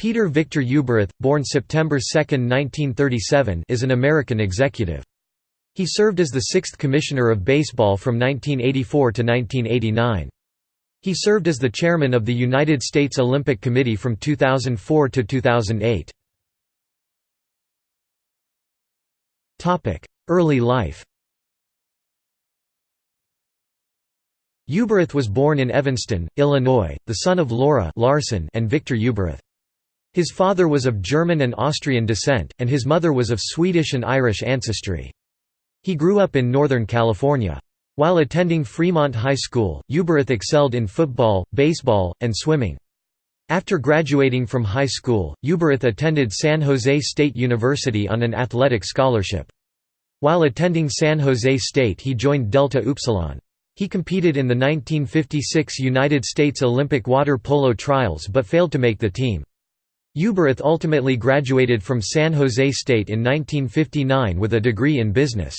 Peter Victor Ueberroth, born September 2, 1937 is an American executive. He served as the sixth Commissioner of Baseball from 1984 to 1989. He served as the chairman of the United States Olympic Committee from 2004 to 2008. Early life Ueberroth was born in Evanston, Illinois, the son of Laura Larson and Victor Ueberroth. His father was of German and Austrian descent, and his mother was of Swedish and Irish ancestry. He grew up in Northern California. While attending Fremont High School, Ueberroth excelled in football, baseball, and swimming. After graduating from high school, Ueberroth attended San Jose State University on an athletic scholarship. While attending San Jose State he joined Delta Upsilon. He competed in the 1956 United States Olympic water polo trials but failed to make the team. Ueberroth ultimately graduated from San Jose State in 1959 with a degree in business.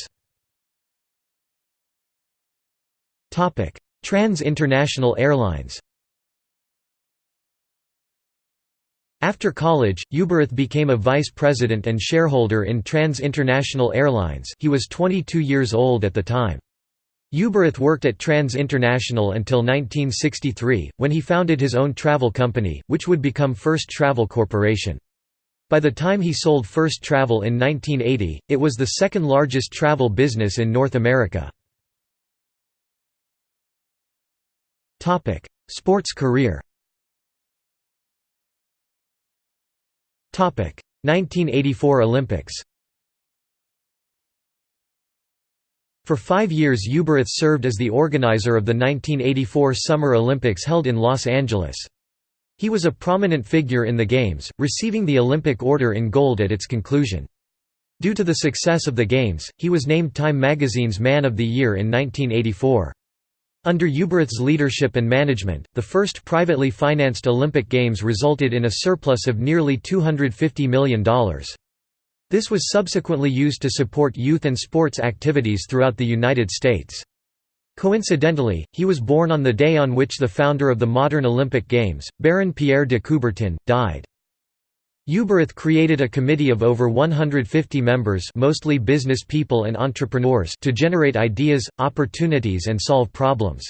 Trans International Airlines After college, Ueberroth became a vice president and shareholder in Trans International Airlines he was 22 years old at the time. Ueberroth worked at Trans International until 1963, when he founded his own travel company, which would become First Travel Corporation. By the time he sold First Travel in 1980, it was the second largest travel business in North America. Sports career 1984 Olympics For five years Ueberroth served as the organizer of the 1984 Summer Olympics held in Los Angeles. He was a prominent figure in the Games, receiving the Olympic Order in Gold at its conclusion. Due to the success of the Games, he was named Time magazine's Man of the Year in 1984. Under Ueberroth's leadership and management, the first privately financed Olympic Games resulted in a surplus of nearly $250 million. This was subsequently used to support youth and sports activities throughout the United States. Coincidentally, he was born on the day on which the founder of the modern Olympic Games, Baron Pierre de Coubertin, died. Ueberroth created a committee of over 150 members mostly business people and entrepreneurs to generate ideas, opportunities and solve problems.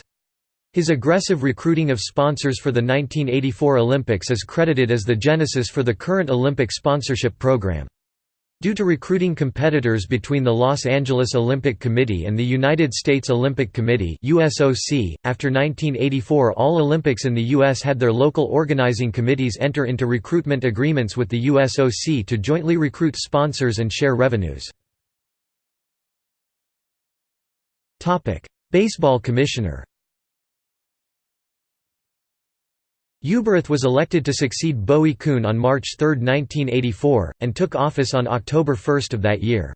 His aggressive recruiting of sponsors for the 1984 Olympics is credited as the genesis for the current Olympic sponsorship program. Due to recruiting competitors between the Los Angeles Olympic Committee and the United States Olympic Committee USOC, after 1984 all Olympics in the U.S. had their local organizing committees enter into recruitment agreements with the USOC to jointly recruit sponsors and share revenues. Baseball commissioner Ueberroth was elected to succeed Bowie Kuhn on March 3, 1984, and took office on October 1 of that year.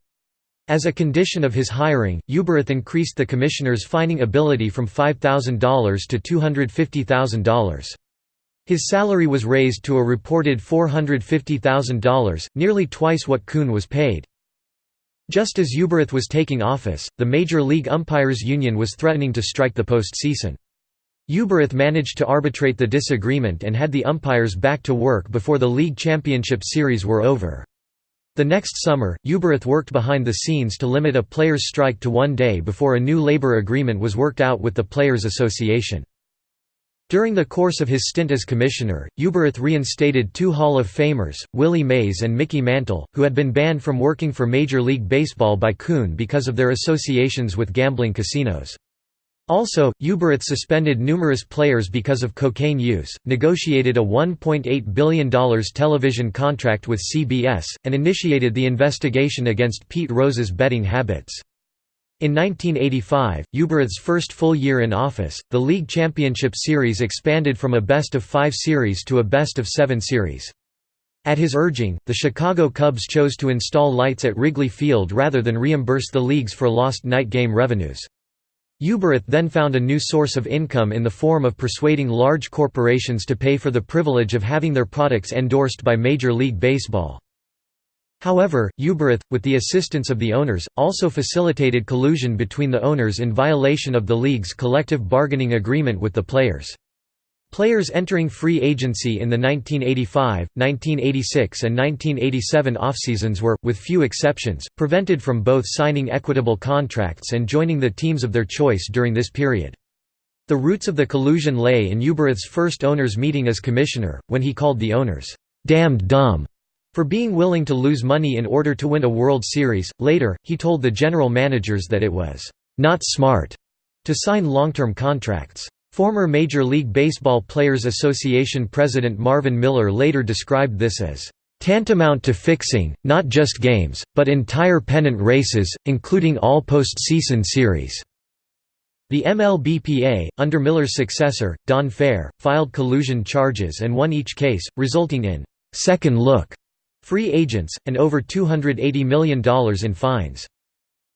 As a condition of his hiring, Ueberroth increased the commissioner's fining ability from $5,000 to $250,000. His salary was raised to a reported $450,000, nearly twice what Kuhn was paid. Just as Ueberroth was taking office, the Major League Umpires Union was threatening to strike the postseason. Ueberroth managed to arbitrate the disagreement and had the umpires back to work before the league championship series were over. The next summer, Ueberroth worked behind the scenes to limit a players' strike to one day before a new labor agreement was worked out with the Players Association. During the course of his stint as commissioner, Ueberroth reinstated two Hall of Famers, Willie Mays and Mickey Mantle, who had been banned from working for Major League Baseball by Kuhn because of their associations with gambling casinos. Also, Ueberroth suspended numerous players because of cocaine use, negotiated a $1.8 billion television contract with CBS, and initiated the investigation against Pete Rose's betting habits. In 1985, Ueberroth's first full year in office, the league championship series expanded from a best-of-five series to a best-of-seven series. At his urging, the Chicago Cubs chose to install lights at Wrigley Field rather than reimburse the leagues for lost night game revenues. Ueberroth then found a new source of income in the form of persuading large corporations to pay for the privilege of having their products endorsed by Major League Baseball. However, Ueberroth, with the assistance of the owners, also facilitated collusion between the owners in violation of the league's collective bargaining agreement with the players. Players entering free agency in the 1985, 1986 and 1987 off-seasons were, with few exceptions, prevented from both signing equitable contracts and joining the teams of their choice during this period. The roots of the collusion lay in Ueberroth's first owners' meeting as commissioner, when he called the owners, "'damned dumb' for being willing to lose money in order to win a World Series. Later, he told the general managers that it was, "'not smart' to sign long-term contracts. Former Major League Baseball Players Association President Marvin Miller later described this as tantamount to fixing, not just games, but entire pennant races, including all postseason series. The MLBPA, under Miller's successor, Don Fehr, filed collusion charges and won each case, resulting in second look free agents, and over $280 million in fines.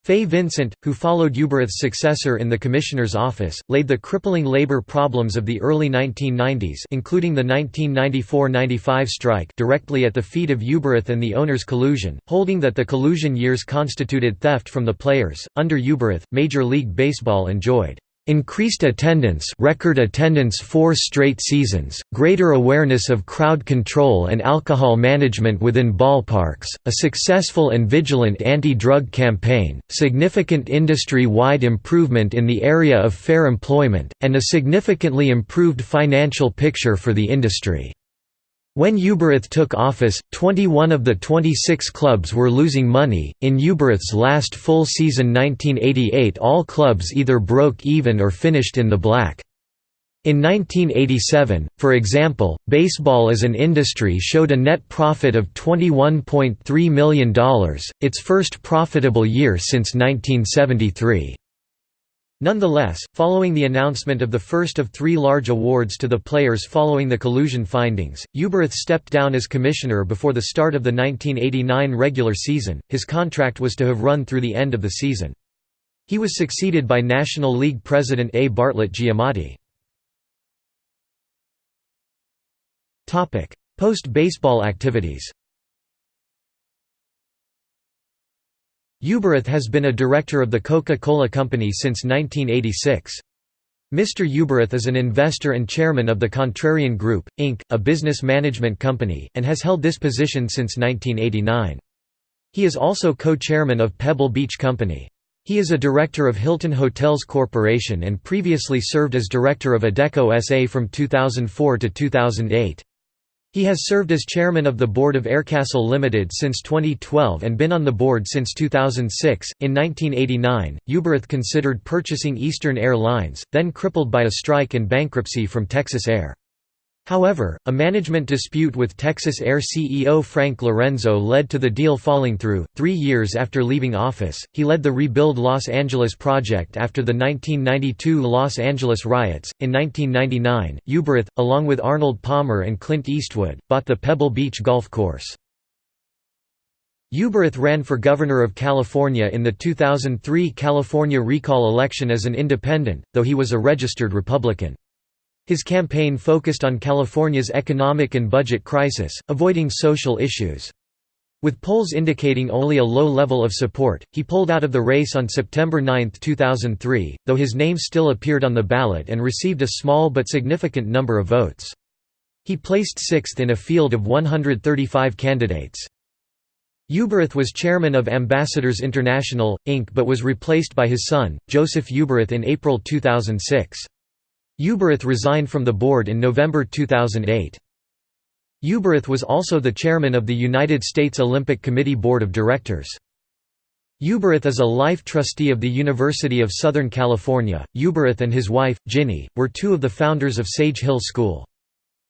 Fay Vincent, who followed Ueberroth's successor in the Commissioner's office, laid the crippling labor problems of the early 1990s including the 1994–95 strike directly at the feet of Ueberroth and the owners' collusion, holding that the collusion years constituted theft from the players. Under Ueberroth, Major League Baseball enjoyed Increased attendance record attendance four straight seasons, greater awareness of crowd control and alcohol management within ballparks, a successful and vigilant anti-drug campaign, significant industry-wide improvement in the area of fair employment, and a significantly improved financial picture for the industry. When Ueberroth took office, 21 of the 26 clubs were losing money. In Ueberroth's last full season 1988, all clubs either broke even or finished in the black. In 1987, for example, baseball as an industry showed a net profit of $21.3 million, its first profitable year since 1973. Nonetheless, following the announcement of the first of three large awards to the players following the collusion findings, Ueberroth stepped down as commissioner before the start of the 1989 regular season. His contract was to have run through the end of the season. He was succeeded by National League president A. Bartlett Giamatti. Post-baseball activities Ueberroth has been a director of the Coca-Cola Company since 1986. Mr. Ueberroth is an investor and chairman of the Contrarian Group, Inc., a business management company, and has held this position since 1989. He is also co-chairman of Pebble Beach Company. He is a director of Hilton Hotels Corporation and previously served as director of Adecco SA from 2004 to 2008. He has served as chairman of the board of Aircastle Limited since 2012 and been on the board since 2006. In 1989, Ueberroth considered purchasing Eastern Air Lines, then crippled by a strike and bankruptcy from Texas Air. However, a management dispute with Texas Air CEO Frank Lorenzo led to the deal falling through. Three years after leaving office, he led the Rebuild Los Angeles project after the 1992 Los Angeles riots. In 1999, Ueberroth, along with Arnold Palmer and Clint Eastwood, bought the Pebble Beach golf course. Ueberroth ran for governor of California in the 2003 California recall election as an independent, though he was a registered Republican. His campaign focused on California's economic and budget crisis, avoiding social issues. With polls indicating only a low level of support, he pulled out of the race on September 9, 2003, though his name still appeared on the ballot and received a small but significant number of votes. He placed sixth in a field of 135 candidates. Ueberroth was chairman of Ambassadors International, Inc. but was replaced by his son, Joseph Ueberroth in April 2006. Ueberroth resigned from the board in November 2008. Ueberroth was also the chairman of the United States Olympic Committee Board of Directors. Ueberroth is a life trustee of the University of Southern California. Ueberroth and his wife, Ginny, were two of the founders of Sage Hill School.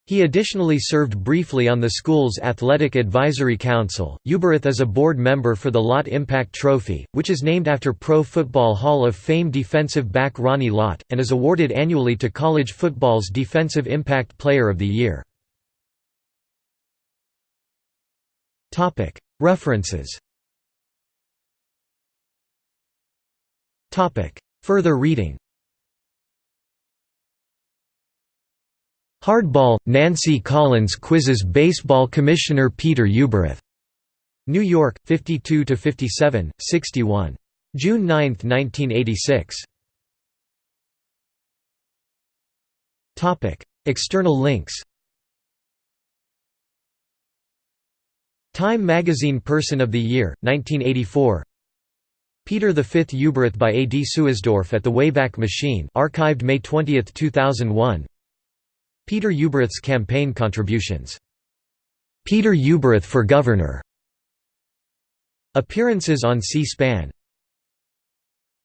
He additionally served briefly on the school's Athletic Advisory Council. Ueberroth is a board member for the Lott Impact Trophy, which is named after Pro Football Hall of Fame defensive back Ronnie Lott, and is awarded annually to college football's Defensive Impact Player of the Year. References Further reading Hardball, Nancy Collins quizzes baseball commissioner Peter Ueberroth. New York, 52–57, 61. June 9, 1986. External links Time Magazine Person of the Year, 1984 Peter V Ueberroth by A. D. Suisdorf at the Wayback Machine archived May 20, 2001 Peter Ueberroth's campaign contributions. Peter Ueberroth for Governor. Appearances on C-SPAN